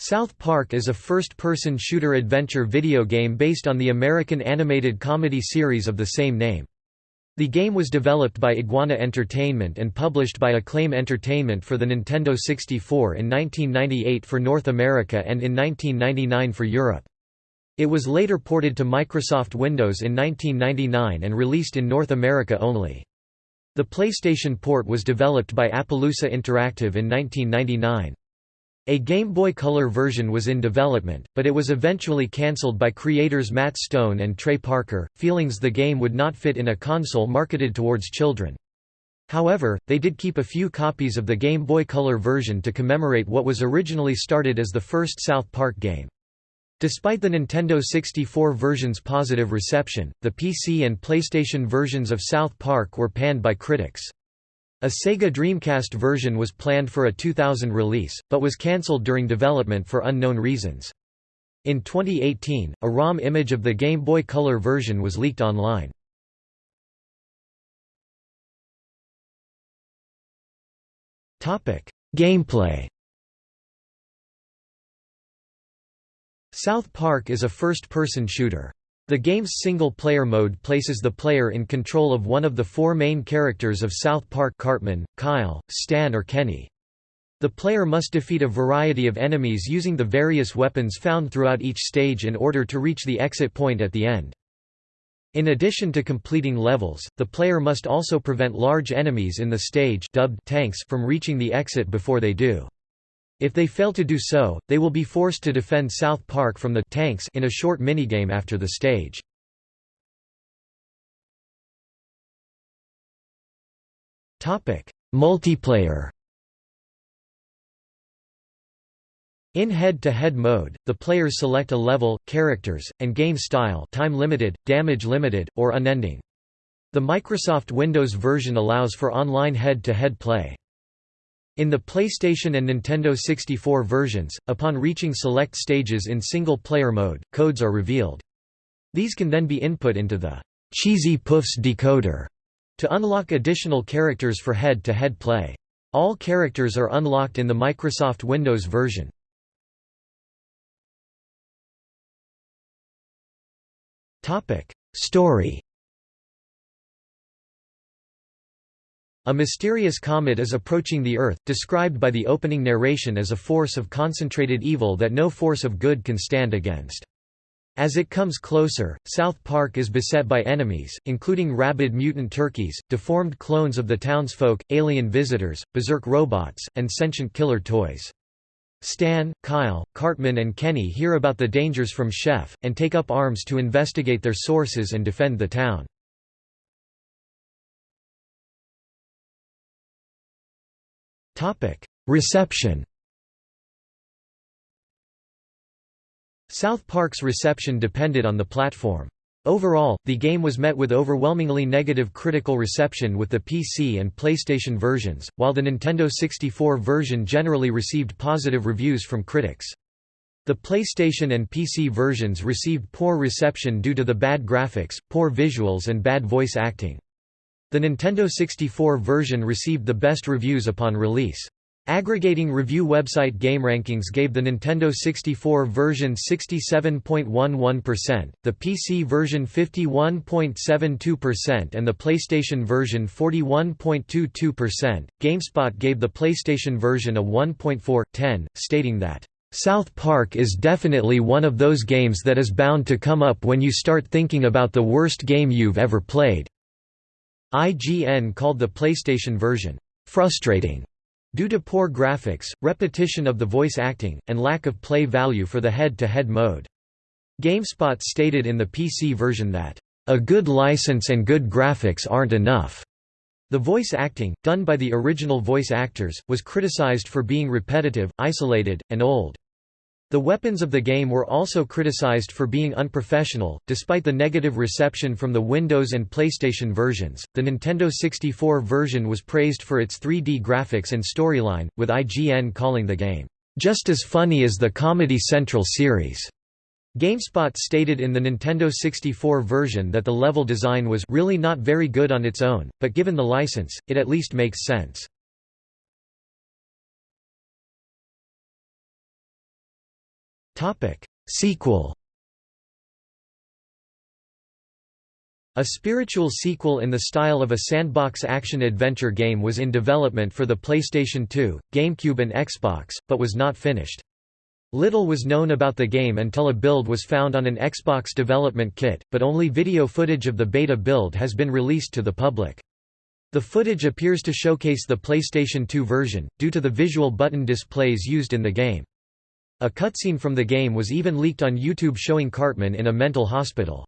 South Park is a first-person shooter adventure video game based on the American animated comedy series of the same name. The game was developed by Iguana Entertainment and published by Acclaim Entertainment for the Nintendo 64 in 1998 for North America and in 1999 for Europe. It was later ported to Microsoft Windows in 1999 and released in North America only. The PlayStation port was developed by Appaloosa Interactive in 1999. A Game Boy Color version was in development, but it was eventually cancelled by creators Matt Stone and Trey Parker, feelings the game would not fit in a console marketed towards children. However, they did keep a few copies of the Game Boy Color version to commemorate what was originally started as the first South Park game. Despite the Nintendo 64 version's positive reception, the PC and PlayStation versions of South Park were panned by critics. A Sega Dreamcast version was planned for a 2000 release, but was cancelled during development for unknown reasons. In 2018, a ROM image of the Game Boy Color version was leaked online. Gameplay South Park is a first-person shooter. The game's single-player mode places the player in control of one of the four main characters of South Park Cartman, Kyle, Stan or Kenny. The player must defeat a variety of enemies using the various weapons found throughout each stage in order to reach the exit point at the end. In addition to completing levels, the player must also prevent large enemies in the stage dubbed tanks from reaching the exit before they do. If they fail to do so, they will be forced to defend South Park from the tanks in a short minigame after the stage. Multiplayer In head-to-head -head mode, the players select a level, characters, and game style time limited, damage limited, or unending. The Microsoft Windows version allows for online head-to-head -head play. In the PlayStation and Nintendo 64 versions, upon reaching select stages in single-player mode, codes are revealed. These can then be input into the Cheesy Puffs decoder to unlock additional characters for head-to-head -head play. All characters are unlocked in the Microsoft Windows version. Topic: Story A mysterious comet is approaching the Earth, described by the opening narration as a force of concentrated evil that no force of good can stand against. As it comes closer, South Park is beset by enemies, including rabid mutant turkeys, deformed clones of the townsfolk, alien visitors, berserk robots, and sentient killer toys. Stan, Kyle, Cartman and Kenny hear about the dangers from Chef, and take up arms to investigate their sources and defend the town. Reception South Park's reception depended on the platform. Overall, the game was met with overwhelmingly negative critical reception with the PC and PlayStation versions, while the Nintendo 64 version generally received positive reviews from critics. The PlayStation and PC versions received poor reception due to the bad graphics, poor visuals and bad voice acting. The Nintendo 64 version received the best reviews upon release. Aggregating review website GameRankings gave the Nintendo 64 version 67.11%, the PC version 51.72% and the PlayStation version 41.22%. GameSpot gave the PlayStation version a 1.4/10, stating that South Park is definitely one of those games that is bound to come up when you start thinking about the worst game you've ever played. IGN called the PlayStation version, "...frustrating." Due to poor graphics, repetition of the voice acting, and lack of play value for the head-to-head -head mode. GameSpot stated in the PC version that, "...a good license and good graphics aren't enough." The voice acting, done by the original voice actors, was criticized for being repetitive, isolated, and old. The weapons of the game were also criticized for being unprofessional. Despite the negative reception from the Windows and PlayStation versions, the Nintendo 64 version was praised for its 3D graphics and storyline, with IGN calling the game, just as funny as the Comedy Central series. GameSpot stated in the Nintendo 64 version that the level design was really not very good on its own, but given the license, it at least makes sense. Sequel A spiritual sequel in the style of a sandbox action-adventure game was in development for the PlayStation 2, GameCube and Xbox, but was not finished. Little was known about the game until a build was found on an Xbox development kit, but only video footage of the beta build has been released to the public. The footage appears to showcase the PlayStation 2 version, due to the visual button displays used in the game. A cutscene from the game was even leaked on YouTube showing Cartman in a mental hospital.